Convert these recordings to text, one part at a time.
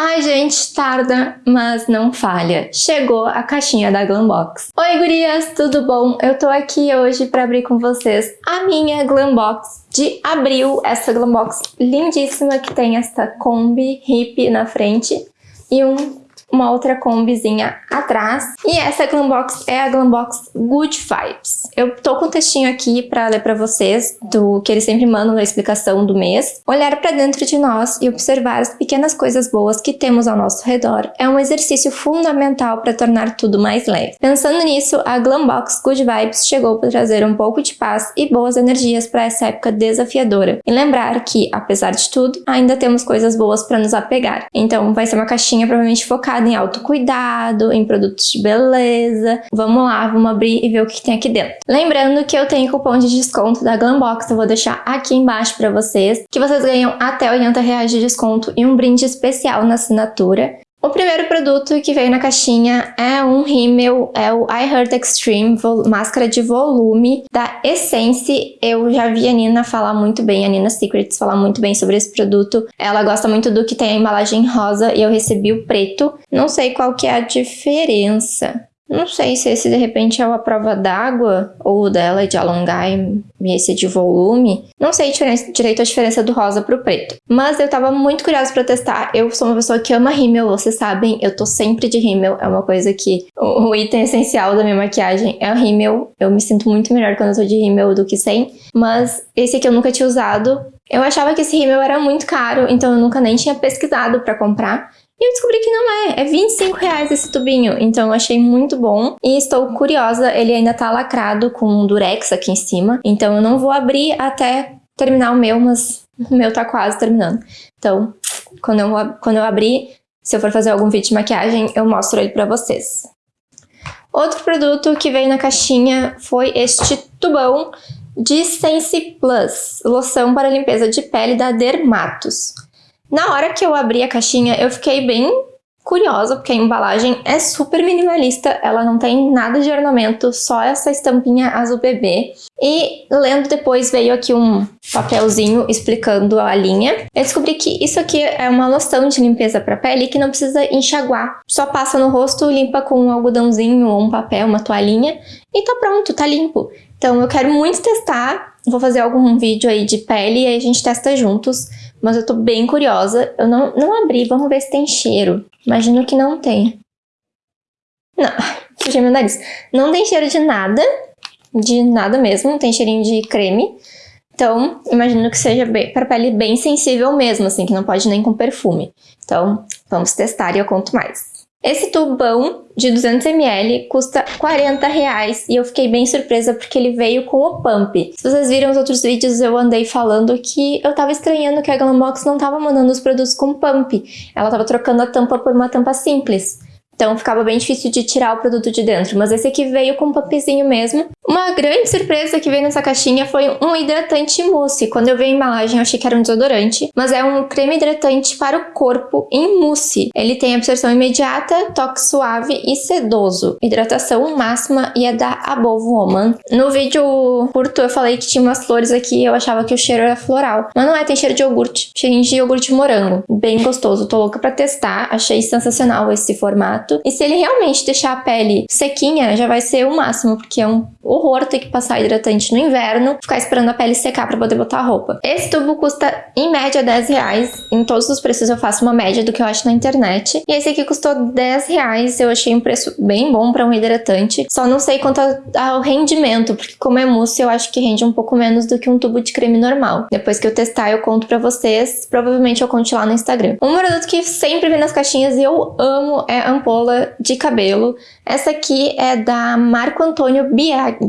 Ai, gente, tarda, mas não falha. Chegou a caixinha da Glambox. Oi, gurias, tudo bom? Eu tô aqui hoje para abrir com vocês a minha Glambox de abril. Essa Glambox lindíssima que tem essa Kombi hip na frente e um uma outra combizinha atrás. E essa Glambox é a Glambox Good Vibes. Eu tô com um textinho aqui pra ler pra vocês, do que eles sempre mandam na explicação do mês. Olhar pra dentro de nós e observar as pequenas coisas boas que temos ao nosso redor é um exercício fundamental para tornar tudo mais leve. Pensando nisso, a Glambox Good Vibes chegou para trazer um pouco de paz e boas energias para essa época desafiadora. E lembrar que, apesar de tudo, ainda temos coisas boas para nos apegar. Então vai ser uma caixinha provavelmente focada focada em autocuidado, em produtos de beleza. Vamos lá, vamos abrir e ver o que tem aqui dentro. Lembrando que eu tenho cupom de desconto da Glambox, eu vou deixar aqui embaixo para vocês, que vocês ganham até 80 reais de desconto e um brinde especial na assinatura. O primeiro produto que veio na caixinha é um rímel, é o I Heart Extreme Máscara de Volume da Essence. Eu já vi a Nina falar muito bem, a Nina Secrets falar muito bem sobre esse produto. Ela gosta muito do que tem a embalagem rosa e eu recebi o preto. Não sei qual que é a diferença. Não sei se esse de repente é a prova d'água ou dela de alongar e esse de volume. Não sei direito a diferença do rosa pro preto. Mas eu tava muito curiosa pra testar. Eu sou uma pessoa que ama rímel, vocês sabem. Eu tô sempre de rímel. É uma coisa que... O, o item essencial da minha maquiagem é o rímel. Eu me sinto muito melhor quando eu tô de rímel do que sem. Mas esse aqui eu nunca tinha usado. Eu achava que esse rímel era muito caro, então eu nunca nem tinha pesquisado pra comprar. E eu descobri que não é, é 25 reais esse tubinho, então eu achei muito bom. E estou curiosa, ele ainda tá lacrado com um durex aqui em cima, então eu não vou abrir até terminar o meu, mas o meu tá quase terminando. Então, quando eu, quando eu abrir, se eu for fazer algum vídeo de maquiagem, eu mostro ele pra vocês. Outro produto que veio na caixinha foi este tubão de Sense Plus, loção para limpeza de pele da Dermatos. Na hora que eu abri a caixinha, eu fiquei bem curiosa, porque a embalagem é super minimalista, ela não tem nada de ornamento, só essa estampinha azul bebê. E lendo depois veio aqui um papelzinho explicando a linha. Eu descobri que isso aqui é uma loção de limpeza para pele que não precisa enxaguar. Só passa no rosto, limpa com um algodãozinho ou um papel, uma toalhinha e tá pronto, tá limpo. Então eu quero muito testar, vou fazer algum vídeo aí de pele e aí a gente testa juntos mas eu tô bem curiosa. Eu não, não abri, vamos ver se tem cheiro. Imagino que não tem. Não, sujei meu nariz. Não tem cheiro de nada, de nada mesmo, tem cheirinho de creme. Então, imagino que seja para pele bem sensível mesmo, assim, que não pode nem com perfume. Então, vamos testar e eu conto mais. Esse tubão de 200ml custa 40 reais e eu fiquei bem surpresa porque ele veio com o pump. Se vocês viram os outros vídeos, eu andei falando que eu tava estranhando que a Glambox não tava mandando os produtos com pump. Ela tava trocando a tampa por uma tampa simples. Então ficava bem difícil de tirar o produto de dentro, mas esse aqui veio com um pumpzinho mesmo. Uma grande surpresa que veio nessa caixinha foi um hidratante mousse. Quando eu vi a embalagem eu achei que era um desodorante, mas é um creme hidratante para o corpo em mousse. Ele tem absorção imediata, toque suave e sedoso. Hidratação máxima e é da Above Woman. No vídeo curto eu falei que tinha umas flores aqui eu achava que o cheiro era floral. Mas não é, tem cheiro de iogurte. Cheirinho de iogurte morango. Bem gostoso, tô louca pra testar. Achei sensacional esse formato. E se ele realmente deixar a pele sequinha, já vai ser o máximo, porque é um horror ter que passar hidratante no inverno, ficar esperando a pele secar para poder botar a roupa. Esse tubo custa em média 10 reais. Em todos os preços eu faço uma média do que eu acho na internet. E esse aqui custou 10 reais. Eu achei um preço bem bom para um hidratante. Só não sei quanto ao rendimento, porque como é mousse, eu acho que rende um pouco menos do que um tubo de creme normal. Depois que eu testar, eu conto pra vocês. Provavelmente eu conte lá no Instagram. Um produto que sempre vem nas caixinhas e eu amo é ampola de cabelo. Essa aqui é da Marco Antônio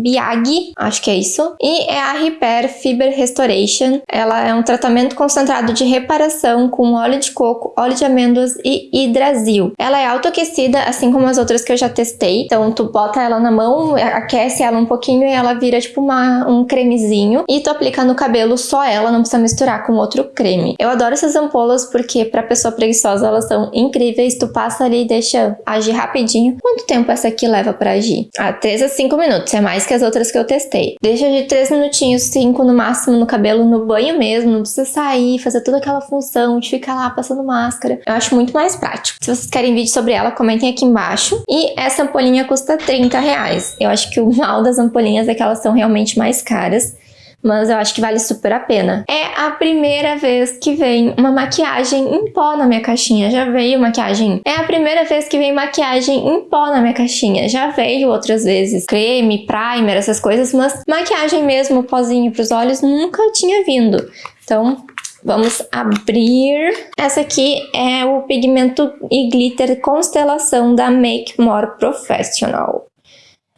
Biagi, acho que é isso. E é a Repair Fiber Restoration. Ela é um tratamento concentrado de reparação com óleo de coco, óleo de amêndoas e hidrasil. Ela é autoaquecida, assim como as outras que eu já testei. Então tu bota ela na mão, aquece ela um pouquinho e ela vira tipo uma, um cremezinho. E tu aplica no cabelo só ela, não precisa misturar com outro creme. Eu adoro essas ampolas porque pra pessoa preguiçosa elas são incríveis. Tu passa ali e deixa agir rapidinho. Quanto tempo essa aqui leva pra agir? Ah, 3 a 5 minutos, é mais que as outras que eu testei. Deixa de 3 minutinhos, 5 no máximo no cabelo, no banho mesmo, não precisa sair, fazer toda aquela função de ficar lá passando máscara. Eu acho muito mais prático. Se vocês querem vídeo sobre ela, comentem aqui embaixo. E essa ampolinha custa 30 reais. Eu acho que o mal das ampolinhas é que elas são realmente mais caras mas eu acho que vale super a pena. É a primeira vez que vem uma maquiagem em pó na minha caixinha. Já veio maquiagem. É a primeira vez que vem maquiagem em pó na minha caixinha. Já veio outras vezes creme, primer, essas coisas, mas maquiagem mesmo, pozinho pros olhos, nunca tinha vindo. Então, Vamos abrir. Essa aqui é o pigmento e glitter Constelação da Make More Professional.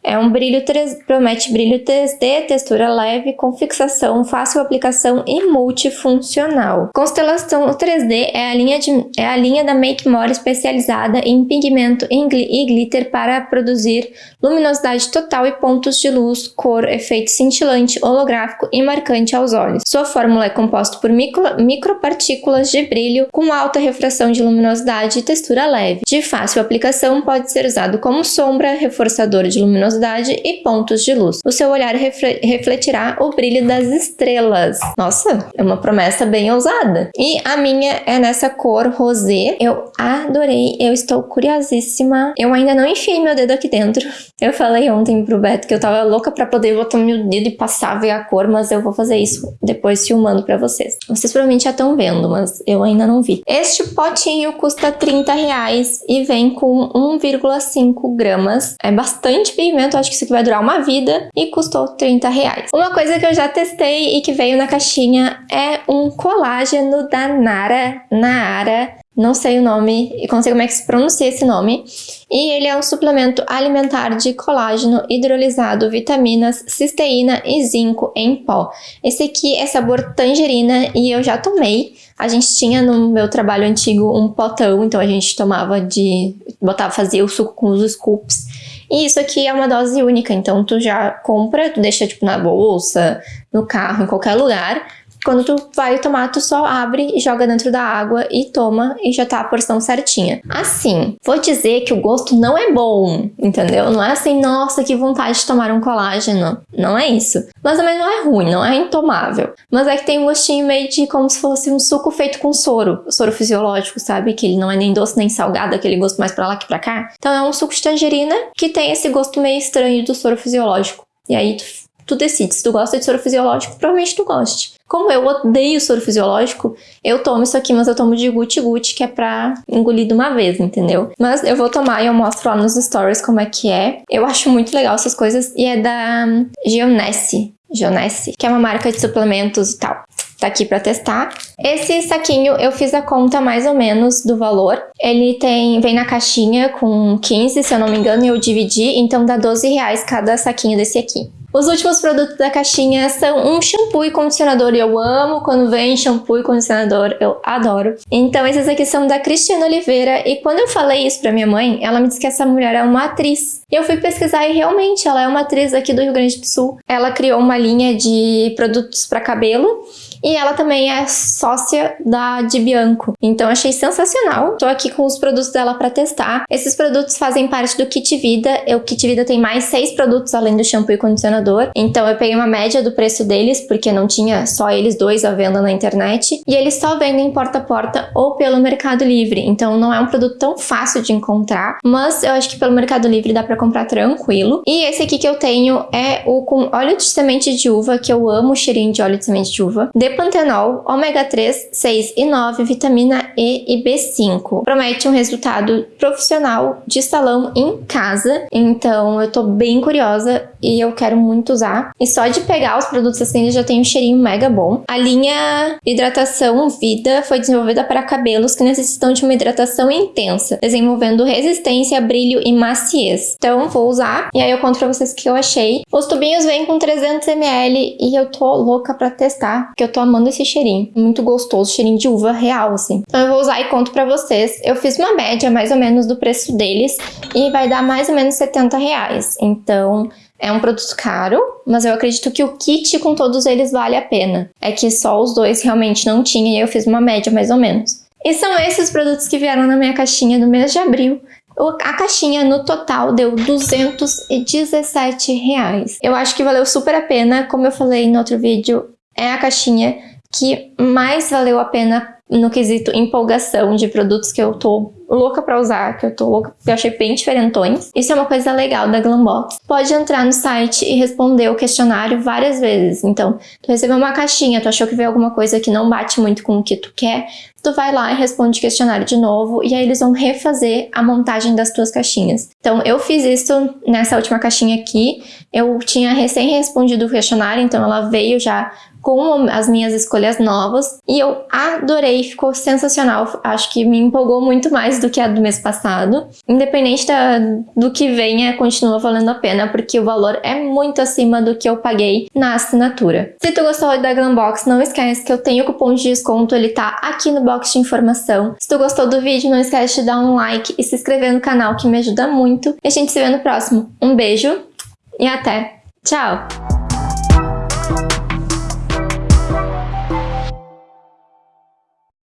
É um brilho 3, promete brilho 3D, textura leve, com fixação, fácil aplicação e multifuncional. Constelação 3D é a linha, de, é a linha da Make More especializada em pigmento e glitter para produzir luminosidade total e pontos de luz, cor, efeito cintilante, holográfico e marcante aos olhos. Sua fórmula é composta por micro, micropartículas de brilho com alta refração de luminosidade e textura leve. De fácil aplicação, pode ser usado como sombra, reforçador de luminosidade luminosidade e pontos de luz. O seu olhar refletirá o brilho das estrelas. Nossa, é uma promessa bem ousada. E a minha é nessa cor rosé. Eu adorei, eu estou curiosíssima. Eu ainda não enfiei meu dedo aqui dentro. Eu falei ontem pro Beto que eu tava louca pra poder botar meu dedo e passar, ver a cor, mas eu vou fazer isso depois filmando pra vocês. Vocês provavelmente já estão vendo, mas eu ainda não vi. Este potinho custa 30 reais e vem com 1,5 gramas. É bastante pigmento acho que isso aqui vai durar uma vida e custou 30 reais. Uma coisa que eu já testei e que veio na caixinha é um colágeno da Nara, Nara, não sei o nome, e sei como é que se pronuncia esse nome. E ele é um suplemento alimentar de colágeno hidrolisado, vitaminas, cisteína e zinco em pó. Esse aqui é sabor tangerina e eu já tomei. A gente tinha no meu trabalho antigo um potão, então a gente tomava de... botava, fazia o suco com os scoops. E isso aqui é uma dose única, então tu já compra, tu deixa tipo na bolsa, no carro, em qualquer lugar, quando tu vai tomar, tu só abre e joga dentro da água e toma e já tá a porção certinha. Assim, vou dizer que o gosto não é bom, entendeu? Não é assim, nossa, que vontade de tomar um colágeno. Não é isso. Mas também não é ruim, não é intomável. Mas é que tem um gostinho meio de como se fosse um suco feito com soro. Soro fisiológico, sabe? Que ele não é nem doce nem salgado, aquele gosto mais pra lá que pra cá. Então é um suco de tangerina que tem esse gosto meio estranho do soro fisiológico. E aí tu, tu decide. Se tu gosta de soro fisiológico, provavelmente tu goste. Como eu odeio soro fisiológico, eu tomo isso aqui, mas eu tomo de guti-guti, que é pra engolir de uma vez, entendeu? Mas eu vou tomar e eu mostro lá nos stories como é que é. Eu acho muito legal essas coisas e é da Geonesse. Geonesse, que é uma marca de suplementos e tal tá aqui para testar. Esse saquinho eu fiz a conta mais ou menos do valor. Ele tem vem na caixinha com 15, se eu não me engano, e eu dividi, então dá 12 reais cada saquinho desse aqui. Os últimos produtos da caixinha são um shampoo e condicionador. Eu amo quando vem shampoo e condicionador, eu adoro. Então esses aqui são da Cristina Oliveira e quando eu falei isso pra minha mãe, ela me disse que essa mulher é uma atriz. E eu fui pesquisar e realmente ela é uma atriz aqui do Rio Grande do Sul. Ela criou uma linha de produtos para cabelo e ela também é sócia da Di Bianco. Então achei sensacional. Tô aqui com os produtos dela para testar. Esses produtos fazem parte do Kit Vida. O Kit Vida tem mais seis produtos além do shampoo e condicionador. Então eu peguei uma média do preço deles, porque não tinha só eles dois à venda na internet. E eles só vendem porta a porta ou pelo Mercado Livre. Então não é um produto tão fácil de encontrar, mas eu acho que pelo Mercado Livre dá para comprar tranquilo. E esse aqui que eu tenho é o com óleo de semente de uva, que eu amo o cheirinho de óleo de semente de uva. De pantenol, ômega 3, 6 e 9, vitamina E e B5. Promete um resultado profissional de salão em casa, então eu tô bem curiosa e eu quero muito usar. E só de pegar os produtos assim já tem um cheirinho mega bom. A linha Hidratação Vida foi desenvolvida para cabelos que necessitam de uma hidratação intensa, desenvolvendo resistência, brilho e maciez. Então vou usar e aí eu conto pra vocês o que eu achei. Os tubinhos vêm com 300ml e eu tô louca pra testar, porque eu tô amando esse cheirinho. Muito gostoso, cheirinho de uva real, assim. Então eu vou usar e conto pra vocês. Eu fiz uma média mais ou menos do preço deles e vai dar mais ou menos 70 reais. Então é um produto caro, mas eu acredito que o kit com todos eles vale a pena. É que só os dois realmente não tinha e eu fiz uma média mais ou menos. E são esses produtos que vieram na minha caixinha do mês de abril. A caixinha no total deu 217 reais. Eu acho que valeu super a pena, como eu falei no outro vídeo, é a caixinha que mais valeu a pena no quesito empolgação de produtos que eu tô louca pra usar, que eu tô louca, que eu achei bem diferentões. Isso é uma coisa legal da Glambox. Pode entrar no site e responder o questionário várias vezes. Então, tu recebeu uma caixinha, tu achou que veio alguma coisa que não bate muito com o que tu quer, tu vai lá e responde o questionário de novo e aí eles vão refazer a montagem das tuas caixinhas. Então, eu fiz isso nessa última caixinha aqui. Eu tinha recém respondido o questionário, então ela veio já com as minhas escolhas novas e eu adorei, ficou sensacional. Acho que me empolgou muito mais do que a do mês passado. Independente da, do que venha, continua valendo a pena, porque o valor é muito acima do que eu paguei na assinatura. Se tu gostou da Glambox, não esquece que eu tenho cupom de desconto, ele tá aqui no box de informação. Se tu gostou do vídeo, não esquece de dar um like e se inscrever no canal, que me ajuda muito. E a gente se vê no próximo. Um beijo e até! Tchau!